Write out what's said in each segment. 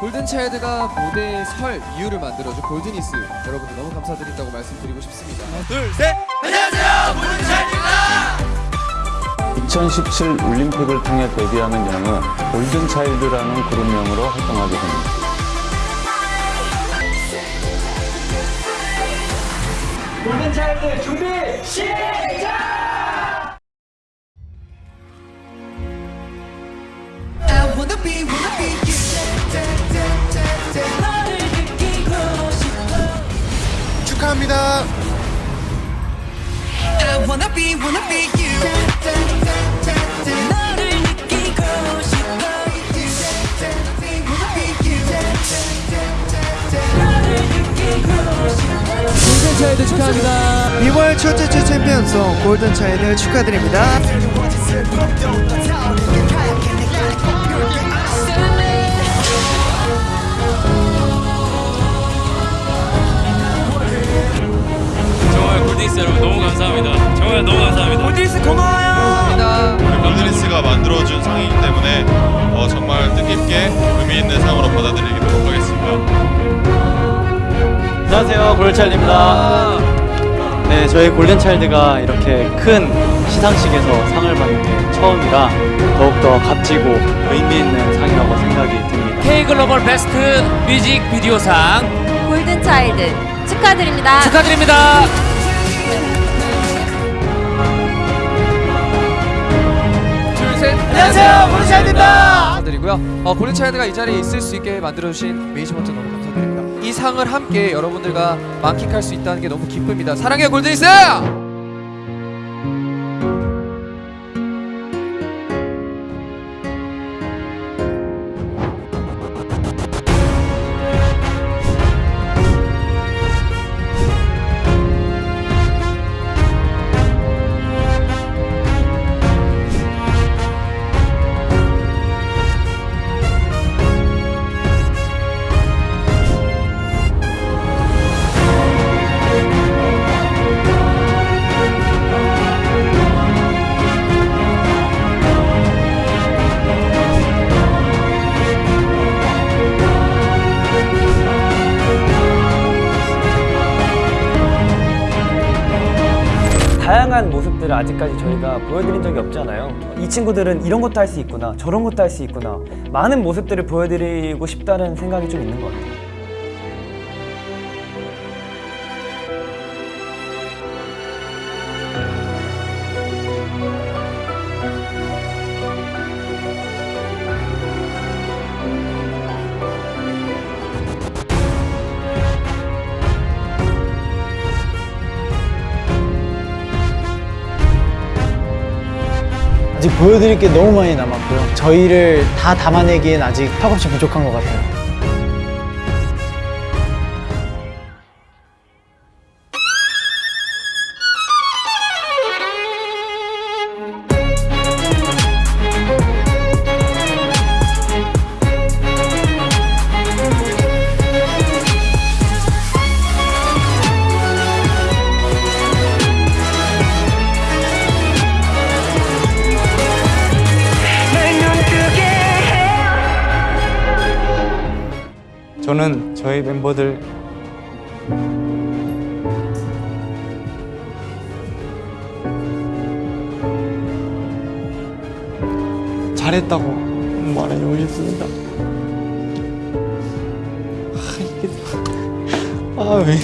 골든차일드가 무대에 설 이유를 만들어준 골드니스 여러분들 너무 감사드린다고 말씀드리고 싶습니다. 둘, 셋. 2017 올림픽을 통해 데뷔하는 영은 골든차일드라는 그룹명으로 활동하게 됩니다. 골든차일드 준비 I wanna be, wanna be you. 싶어. 골든차일드 축하합니다. 이월 첫째 주 챔피언송 골든차일드 축하드립니다. 골든차일드입니다 네 저희 골든차일드가 이렇게 큰 시상식에서 상을 받는 게 처음이라 더욱더 값지고 의미 있는 상이라고 생각이 듭니다 K글로벌 베스트 뮤직 비디오상 골든차일드 축하드립니다. 축하드립니다. 둘, 셋. 안녕하세요, 골든차일드입니다. 감사드리고요. 어, 골든차일드가 이 자리에 있을 수 있게 만들어주신 매니지먼트 너무 감사드립니다. 이 상을 함께 여러분들과 만끽할 수 있다는 게 너무 기쁩니다. 사랑해요, 골든니스! 다양한 모습들을 아직까지 저희가 보여드린 적이 없잖아요. 이 친구들은 이런 것도 할 수 있구나, 저런 것도 할 수 있구나. 많은 모습들을 보여드리고 싶다는 생각이 좀 있는 것 같아요. 아직 보여드릴 게 너무 많이 남았고요. 저희를 다 담아내기엔 아직 턱없이 부족한 것 같아요. 저는 저희 멤버들 잘했다고 말해주고 싶습니다. 아 이게 아왜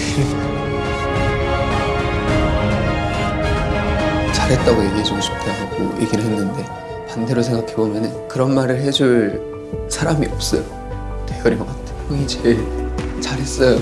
잘했다고 얘기해주고 싶다고 얘기를 했는데 반대로 생각해보면 그런 말을 해줄 사람이 없어요. 대열이 형한테 형이 제일 잘했어요